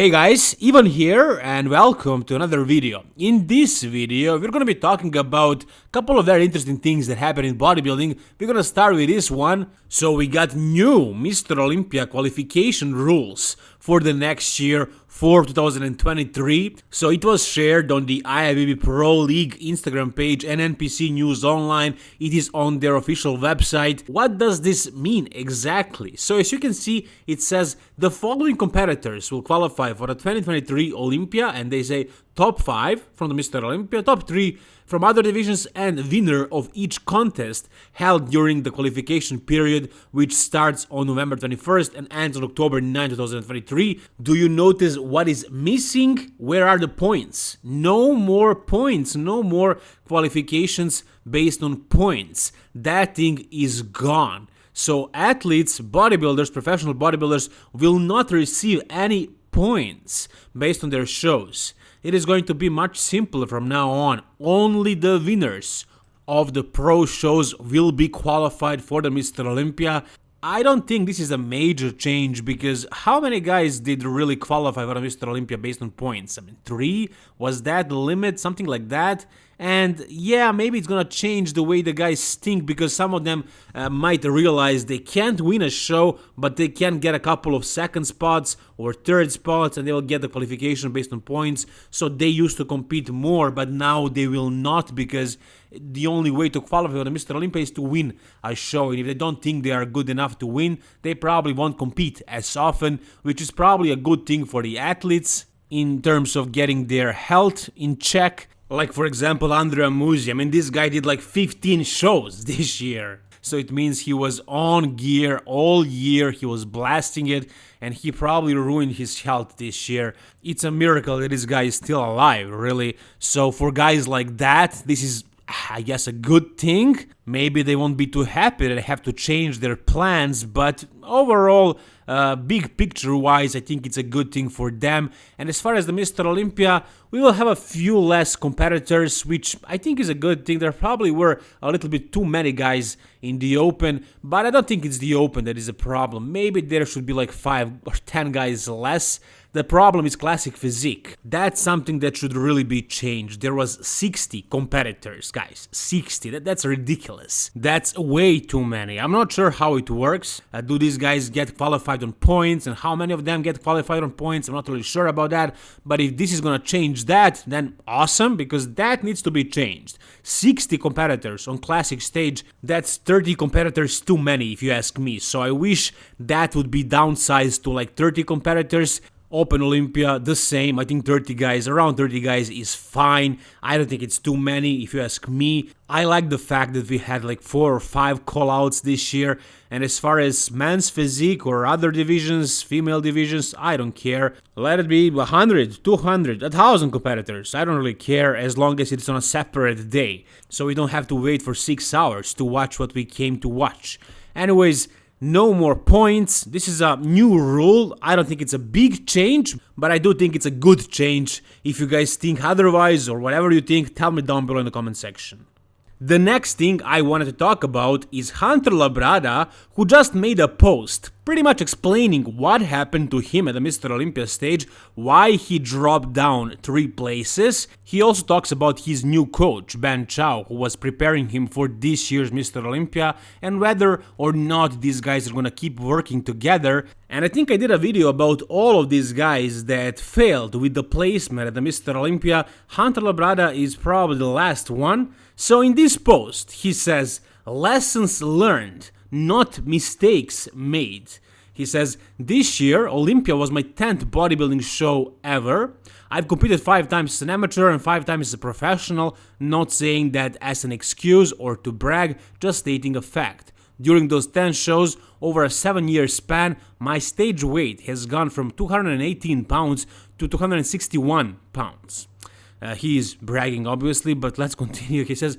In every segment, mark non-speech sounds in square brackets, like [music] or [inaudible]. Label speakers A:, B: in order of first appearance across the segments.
A: Hey guys, Ivan here and welcome to another video. In this video, we're gonna be talking about a couple of very interesting things that happen in bodybuilding. We're gonna start with this one. So we got new Mr. Olympia qualification rules for the next year for 2023. So it was shared on the IFBB Pro League Instagram page and NPC News Online. It is on their official website. What does this mean exactly? So as you can see, it says the following competitors will qualify for the 2023 Olympia and they say top 5 from the Mr. Olympia, top 3 from other divisions and winner of each contest held during the qualification period which starts on November 21st and ends on October 9, 2023. Do you notice what is missing? Where are the points? No more points, no more qualifications based on points. That thing is gone. So athletes, bodybuilders, professional bodybuilders will not receive any points based on their shows. It is going to be much simpler from now on. Only the winners of the pro shows will be qualified for the Mr. Olympia. I don't think this is a major change because how many guys did really qualify for Mr. Olympia based on points? I mean, three? Was that the limit? Something like that? And yeah, maybe it's gonna change the way the guys think because some of them uh, might realize they can't win a show, but they can get a couple of second spots or third spots and they will get the qualification based on points. So they used to compete more, but now they will not because the only way to qualify for the Mr. Olympia is to win a show. And if they don't think they are good enough to win, they probably won't compete as often, which is probably a good thing for the athletes in terms of getting their health in check like for example Andrea Muzi, I mean this guy did like 15 shows [laughs] this year. So it means he was on gear all year, he was blasting it, and he probably ruined his health this year. It's a miracle that this guy is still alive, really. So for guys like that, this is I guess a good thing. Maybe they won't be too happy that they have to change their plans, but overall, uh, big picture wise, I think it's a good thing for them. And as far as the Mr. Olympia, we will have a few less competitors, which I think is a good thing. There probably were a little bit too many guys in the open, but I don't think it's the open that is a problem. Maybe there should be like 5 or 10 guys less. The problem is classic physique. That's something that should really be changed. There was 60 competitors, guys. 60. That, that's ridiculous. That's way too many. I'm not sure how it works. Uh, do these guys get qualified on points and how many of them get qualified on points? I'm not really sure about that. But if this is gonna change that, then awesome, because that needs to be changed. 60 competitors on classic stage, that's 30 competitors too many if you ask me. So I wish that would be downsized to like 30 competitors Open Olympia, the same. I think 30 guys, around 30 guys is fine. I don't think it's too many if you ask me. I like the fact that we had like four or five callouts this year. And as far as men's physique or other divisions, female divisions, I don't care. Let it be 100, 200, 1000 competitors. I don't really care as long as it's on a separate day. So we don't have to wait for 6 hours to watch what we came to watch. Anyways, no more points. This is a new rule. I don't think it's a big change, but I do think it's a good change. If you guys think otherwise or whatever you think, tell me down below in the comment section. The next thing I wanted to talk about is Hunter Labrada, who just made a post pretty much explaining what happened to him at the Mr. Olympia stage, why he dropped down three places. He also talks about his new coach, Ben Chow, who was preparing him for this year's Mr. Olympia, and whether or not these guys are gonna keep working together. And I think I did a video about all of these guys that failed with the placement at the Mr. Olympia. Hunter Labrada is probably the last one. So in this post, he says, lessons learned, not mistakes made. He says, this year Olympia was my 10th bodybuilding show ever. I've competed 5 times as an amateur and 5 times as a professional, not saying that as an excuse or to brag, just stating a fact. During those 10 shows, over a 7 year span, my stage weight has gone from 218 pounds to 261 pounds. Uh, he is bragging, obviously, but let's continue. He says,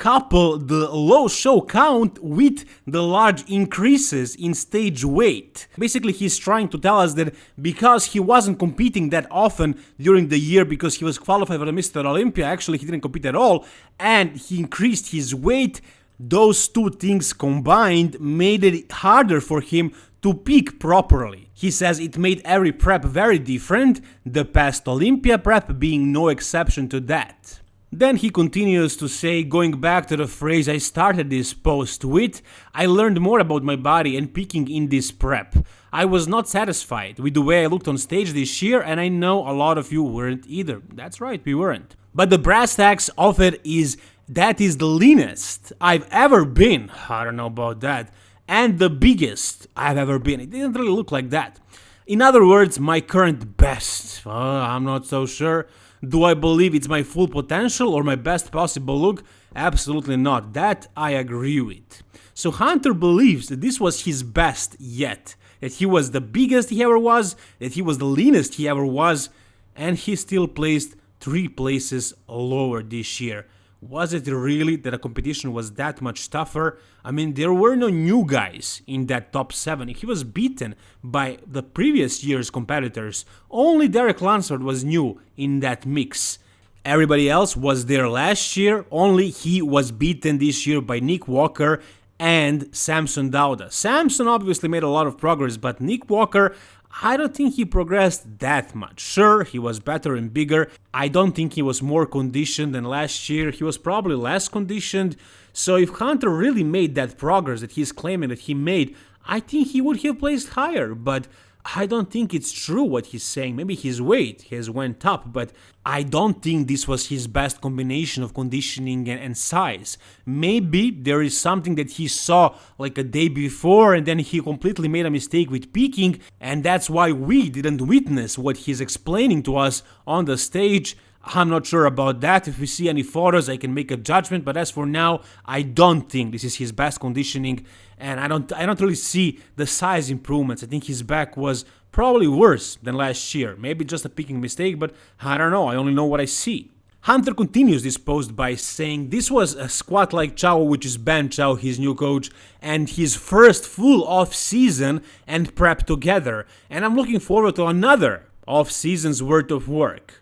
A: couple the low show count with the large increases in stage weight. Basically, he's trying to tell us that because he wasn't competing that often during the year because he was qualified for the Mr. Olympia, actually he didn't compete at all, and he increased his weight, those two things combined made it harder for him to peak properly. He says it made every prep very different, the past Olympia prep being no exception to that. Then he continues to say, going back to the phrase I started this post with, I learned more about my body and peaking in this prep. I was not satisfied with the way I looked on stage this year, and I know a lot of you weren't either. That's right, we weren't. But the brass tacks of it is that is the leanest I've ever been. I don't know about that. And the biggest I've ever been. It didn't really look like that. In other words, my current best. Uh, I'm not so sure. Do I believe it's my full potential or my best possible look? Absolutely not. That I agree with. So Hunter believes that this was his best yet, that he was the biggest he ever was, that he was the leanest he ever was, and he still placed three places lower this year. Was it really that the competition was that much tougher? I mean, there were no new guys in that top 7. He was beaten by the previous year's competitors. Only Derek Lunsford was new in that mix. Everybody else was there last year, only he was beaten this year by Nick Walker and Samson Dauda. Samson obviously made a lot of progress, but Nick Walker, I don't think he progressed that much. Sure, he was better and bigger. I don't think he was more conditioned than last year. He was probably less conditioned. So if Hunter really made that progress that he's claiming that he made, I think he would have placed higher. But I don't think it's true what he's saying. Maybe his weight has went up, but I don't think this was his best combination of conditioning and, and, size. Maybe there is something that he saw like a day before and then he completely made a mistake with peaking and that's why we didn't witness what he's explaining to us on the stage. I'm not sure about that. If we see any photos, I can make a judgment. But as for now, I don't think this is his best conditioning, and I don't I don't really see the size improvements. I think his back was probably worse than last year. Maybe just a picking mistake, but I don't know. I only know what I see. Hunter continues this post by saying this was a squat like Chow, which is Ben Chow, his new coach, and his first full off season and prep together. And I'm looking forward to another off season's worth of work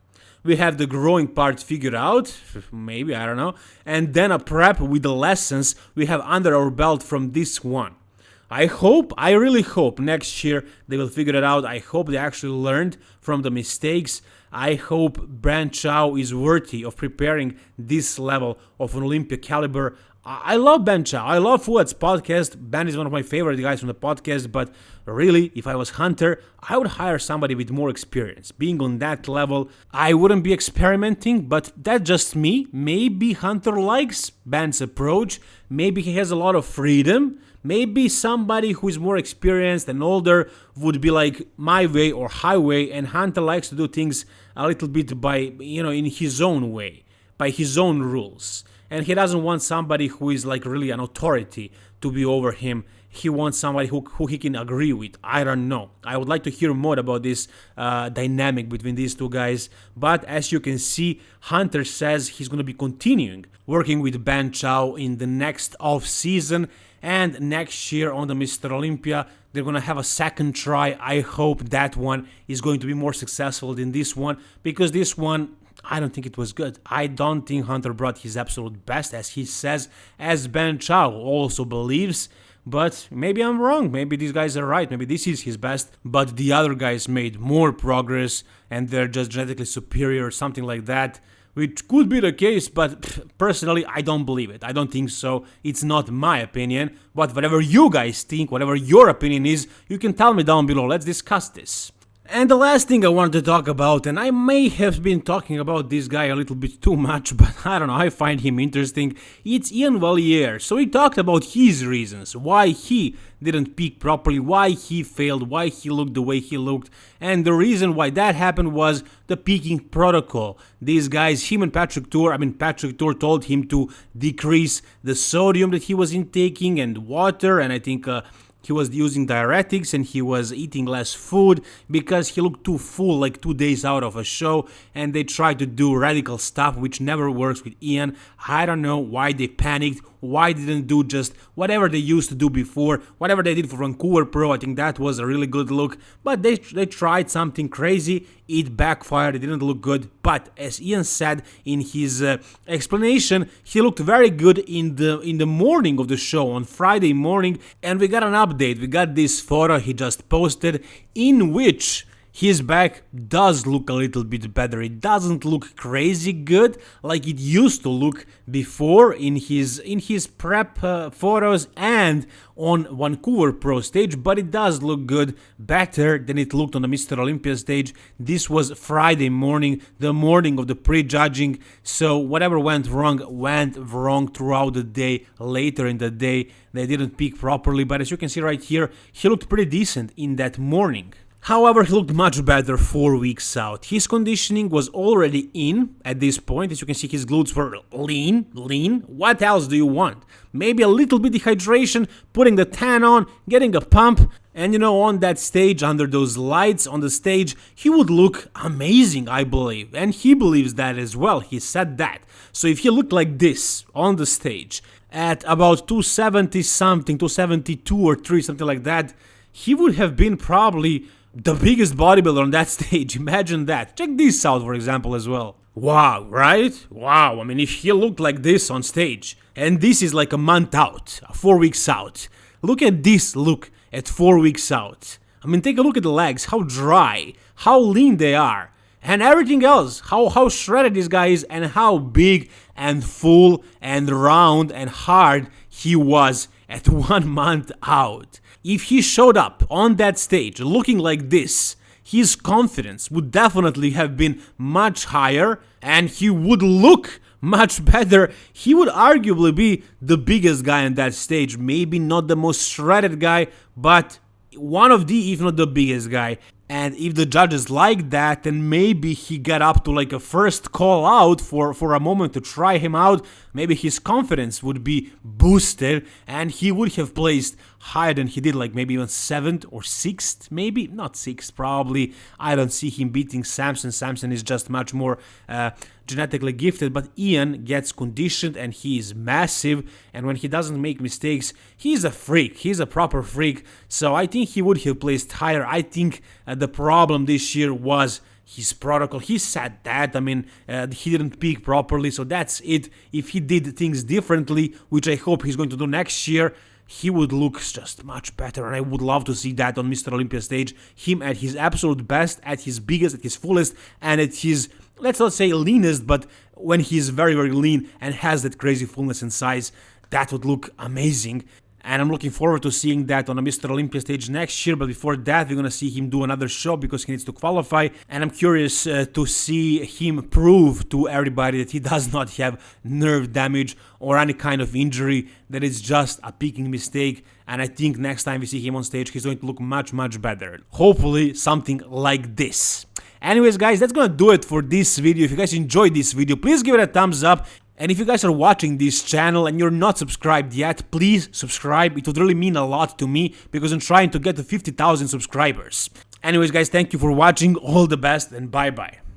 A: we have the growing part figured out, maybe, I don't know, and then a prep with the lessons we have under our belt from this one. I hope, I really hope next year they will figure it out. I hope they actually learned from the mistakes. I hope Ben Chow is worthy of preparing this level of an Olympic caliber. I love Ben. I love Fouad's podcast. Ben is one of my favorite guys from the podcast, but really, if I was Hunter, I would hire somebody with more experience. Being on that level, I wouldn't be experimenting, but that's just me. Maybe Hunter likes Ben's approach. Maybe he has a lot of freedom. Maybe somebody who is more experienced and older would be like my way or highway, and Hunter likes to do things a little bit by, you know, in his own way, by his own rules and he doesn't want somebody who is like really an authority to be over him. He wants somebody who, who he can agree with. I don't know. I would like to hear more about this uh, dynamic between these two guys. But as you can see hunter says he's going to be continuing working with ben chow in the next off season and next year on the mr olympia they're going to have a second try. I hope that one is going to be more successful than this one because this one I don't think it was good. I don't think Hunter brought his absolute best, as he says, as Ben Chow also believes. But maybe I'm wrong. Maybe these guys are right. Maybe this is his best. But the other guys made more progress and they're just genetically superior or something like that. Which could be the case, but personally, I don't believe it. I don't think so. It's not my opinion. But whatever you guys think, whatever your opinion is, you can tell me down below. Let's discuss this. And the last thing I wanted to talk about, and I may have been talking about this guy a little bit too much, [laughs] but I don't know, I find him interesting, it's Ian Valliere. So he talked about his reasons, why he didn't peak properly, why he failed, why he looked the way he looked, and the reason why that happened was the peaking protocol. These guys, him and Patrick Tuor, I mean Patrick Tuor told him to decrease the sodium that he was intaking and water, and I think uh, he was using diuretics and he was eating less food because he looked too full like two days out of a show and they tried to do radical stuff which never works with Ian. I don't know why they panicked, why didn't do just whatever they used to do before, whatever they did for Vancouver Pro, I think that was a really good look, but they, they tried something crazy, it backfired, it didn't look good, but as Ian said in his uh, explanation, he looked very good in the in the morning of the show, on Friday morning, and we got an update, we got this photo he just posted, in which his back does look a little bit better. It doesn't look crazy good like it used to look before in his in his prep uh, photos and on Vancouver Pro stage, but it does look good, better than it looked on the Mr. Olympia stage. This was Friday morning, the morning of the pre-judging, so whatever went wrong went wrong throughout the day. Later in the day, they didn't peak properly, but as you can see right here, he looked pretty decent in that morning. However, he looked much better 4 weeks out. His conditioning was already in at this point, as you can see his glutes were lean, lean. What else do you want? Maybe a little bit dehydration, putting the tan on, getting a pump, and you know, on that stage, under those lights on the stage, he would look amazing, I believe. And he believes that as well, he said that. So if he looked like this on the stage, at about 270 something, 272 or 3, something like that, he would have been probably the biggest bodybuilder on that [laughs] stage. Imagine that. Check this out, for example, as well. Wow, right? Wow, I mean, if he looked like this on stage, and this is like a month out, uh, four weeks out, look at this look at four weeks out. I mean, take a look at the legs, how dry, how lean they are, and everything else, how, how shredded this guy is, and how big and full and round and hard he was at [laughs] one month out. If he showed up on that stage looking like this, his confidence would definitely have been much higher and he would look [laughs] much better. He would arguably be the biggest guy on that stage. Maybe not the most shredded guy, but one of the, if not the biggest guy. And if the judges like that, then maybe he got up to like a first call out for, for a moment to try him out. Maybe his confidence would be boosted and he would have placed higher than he did, like maybe even 7th or 6th, maybe? Not 6th, probably. I don't see him beating Samson. Samson is just much more uh, genetically gifted, but Ian gets conditioned and he is massive. And when he doesn't make mistakes, he's a freak. He's a proper freak. So I think he would have placed higher. I think uh, the problem this year was his protocol. He said that. I mean, uh, he didn't peak properly, so that's it. If he did things differently, which I hope he's going to do next year, he would look just much better and I would love to see that on Mr. Olympia stage. Him at his absolute best, at his biggest, at his fullest, and at his, let's not say leanest, but when he's very, very lean and has that crazy fullness and size, that would look amazing and I'm looking forward to seeing that on a Mr. Olympia stage next year. But before that, we're gonna see him do another show because he needs to qualify, and I'm curious uh, to see him prove to everybody that he [laughs] does not have nerve damage or any kind of injury, that it's just a picking mistake. And I think next time we see him on stage, he's going to look much, much better. Hopefully, something like this. Anyways, guys, that's gonna do it for this video. If you guys enjoyed this video, please give it a thumbs up. And if you guys are watching this channel and you're not subscribed yet, please subscribe. It would really mean a lot to me because I'm trying to get to 50,000 subscribers. Anyways guys, thank you for watching, all the best and bye bye.